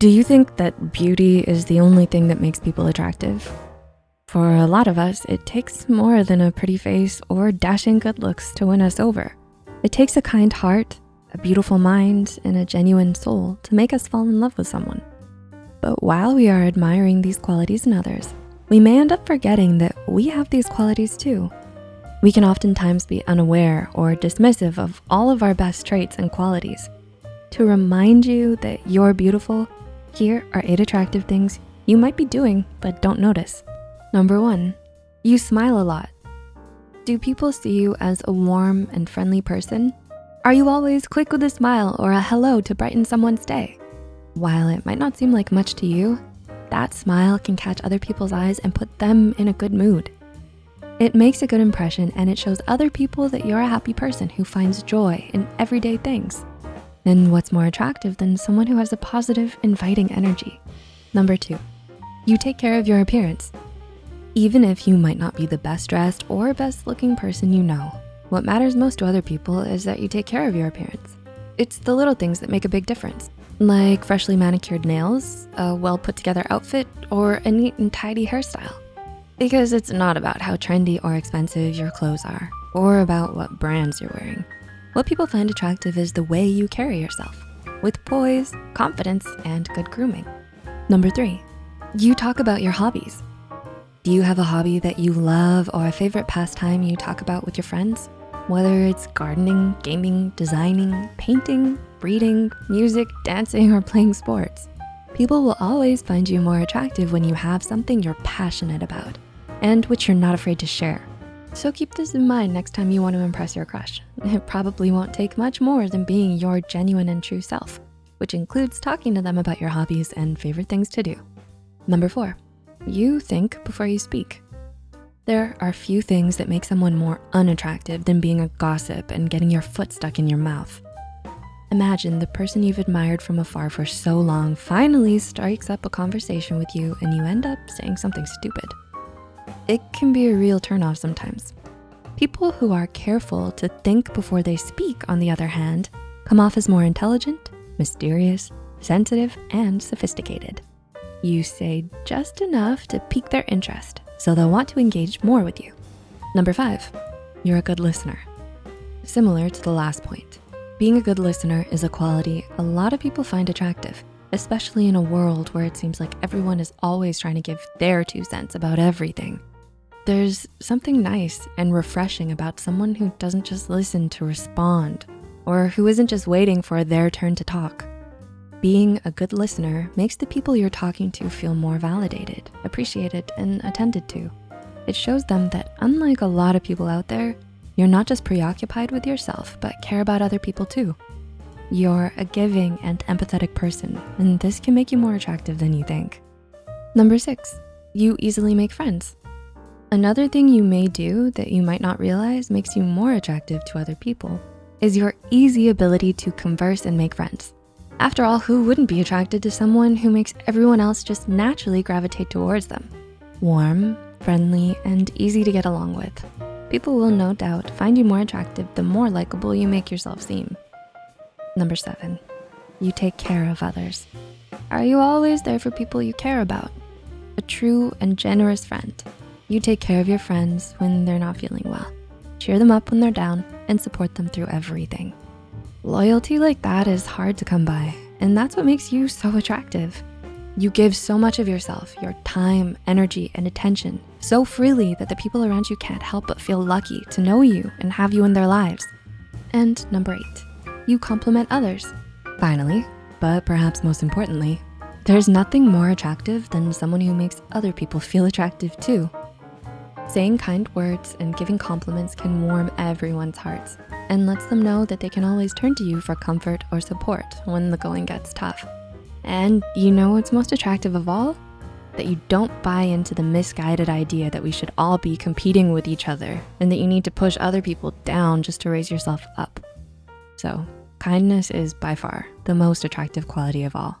Do you think that beauty is the only thing that makes people attractive? For a lot of us, it takes more than a pretty face or dashing good looks to win us over. It takes a kind heart, a beautiful mind, and a genuine soul to make us fall in love with someone. But while we are admiring these qualities in others, we may end up forgetting that we have these qualities too. We can oftentimes be unaware or dismissive of all of our best traits and qualities. To remind you that you're beautiful, here are eight attractive things you might be doing but don't notice. Number one, you smile a lot. Do people see you as a warm and friendly person? Are you always quick with a smile or a hello to brighten someone's day? While it might not seem like much to you, that smile can catch other people's eyes and put them in a good mood. It makes a good impression and it shows other people that you're a happy person who finds joy in everyday things. And what's more attractive than someone who has a positive, inviting energy? Number two, you take care of your appearance. Even if you might not be the best dressed or best looking person you know, what matters most to other people is that you take care of your appearance. It's the little things that make a big difference, like freshly manicured nails, a well put together outfit, or a neat and tidy hairstyle. Because it's not about how trendy or expensive your clothes are, or about what brands you're wearing. What people find attractive is the way you carry yourself, with poise, confidence, and good grooming. Number three, you talk about your hobbies. Do you have a hobby that you love or a favorite pastime you talk about with your friends? Whether it's gardening, gaming, designing, painting, reading, music, dancing, or playing sports. People will always find you more attractive when you have something you're passionate about and which you're not afraid to share. So keep this in mind next time you want to impress your crush. It probably won't take much more than being your genuine and true self, which includes talking to them about your hobbies and favorite things to do. Number four, you think before you speak. There are few things that make someone more unattractive than being a gossip and getting your foot stuck in your mouth. Imagine the person you've admired from afar for so long finally strikes up a conversation with you and you end up saying something stupid. It can be a real turnoff sometimes. People who are careful to think before they speak, on the other hand, come off as more intelligent, mysterious, sensitive, and sophisticated. You say just enough to pique their interest so they'll want to engage more with you. Number five, you're a good listener. Similar to the last point, being a good listener is a quality a lot of people find attractive, especially in a world where it seems like everyone is always trying to give their two cents about everything. There's something nice and refreshing about someone who doesn't just listen to respond or who isn't just waiting for their turn to talk. Being a good listener makes the people you're talking to feel more validated, appreciated, and attended to. It shows them that unlike a lot of people out there, you're not just preoccupied with yourself, but care about other people too. You're a giving and empathetic person, and this can make you more attractive than you think. Number six, you easily make friends. Another thing you may do that you might not realize makes you more attractive to other people is your easy ability to converse and make friends. After all, who wouldn't be attracted to someone who makes everyone else just naturally gravitate towards them? Warm, friendly, and easy to get along with. People will no doubt find you more attractive the more likable you make yourself seem. Number seven, you take care of others. Are you always there for people you care about? A true and generous friend. You take care of your friends when they're not feeling well. Cheer them up when they're down and support them through everything. Loyalty like that is hard to come by, and that's what makes you so attractive. You give so much of yourself, your time, energy, and attention so freely that the people around you can't help but feel lucky to know you and have you in their lives. And number eight, you compliment others. Finally, but perhaps most importantly, there's nothing more attractive than someone who makes other people feel attractive too. Saying kind words and giving compliments can warm everyone's hearts and lets them know that they can always turn to you for comfort or support when the going gets tough. And you know what's most attractive of all? That you don't buy into the misguided idea that we should all be competing with each other and that you need to push other people down just to raise yourself up. So kindness is by far the most attractive quality of all.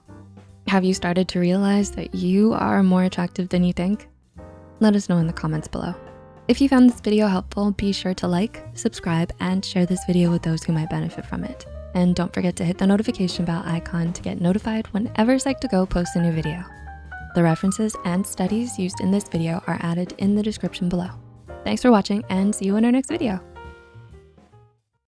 Have you started to realize that you are more attractive than you think? Let us know in the comments below. If you found this video helpful, be sure to like, subscribe, and share this video with those who might benefit from it. And don't forget to hit the notification bell icon to get notified whenever Psych2Go posts a new video. The references and studies used in this video are added in the description below. Thanks for watching and see you in our next video.